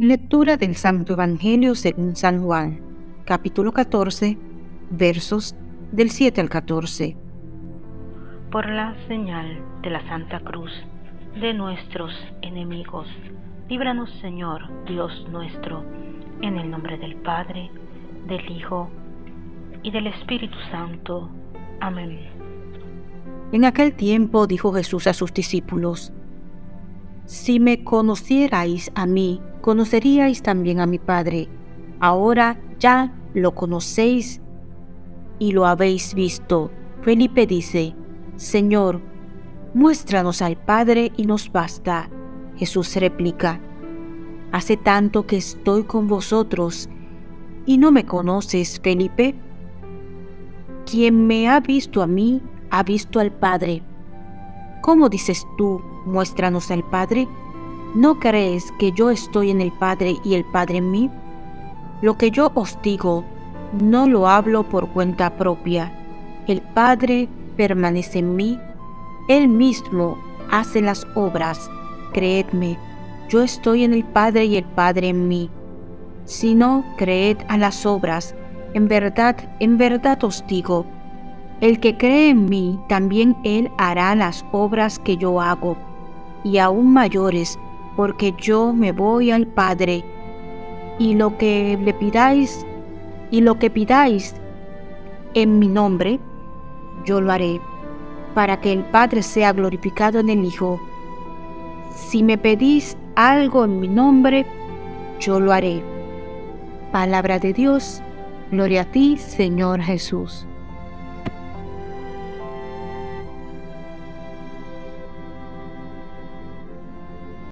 Lectura del Santo Evangelio según San Juan, capítulo 14, versos del 7 al 14. Por la señal de la Santa Cruz de nuestros enemigos, líbranos Señor Dios nuestro, en el nombre del Padre, del Hijo y del Espíritu Santo. Amén. En aquel tiempo dijo Jesús a sus discípulos, Si me conocierais a mí, conoceríais también a mi Padre. Ahora ya lo conocéis y lo habéis visto. Felipe dice, Señor, muéstranos al Padre y nos basta. Jesús replica, Hace tanto que estoy con vosotros y no me conoces, Felipe. Quien me ha visto a mí, ha visto al Padre. ¿Cómo dices tú, muéstranos al Padre? ¿No crees que yo estoy en el Padre y el Padre en mí? Lo que yo os digo, no lo hablo por cuenta propia. El Padre permanece en mí, Él mismo hace las obras. Creedme, yo estoy en el Padre y el Padre en mí. Si no, creed a las obras. En verdad, en verdad os digo, el que cree en mí, también él hará las obras que yo hago, y aún mayores, porque yo me voy al Padre, y lo que le pidáis, y lo que pidáis en mi nombre, yo lo haré, para que el Padre sea glorificado en el Hijo. Si me pedís algo en mi nombre, yo lo haré. Palabra de Dios, gloria a ti, Señor Jesús.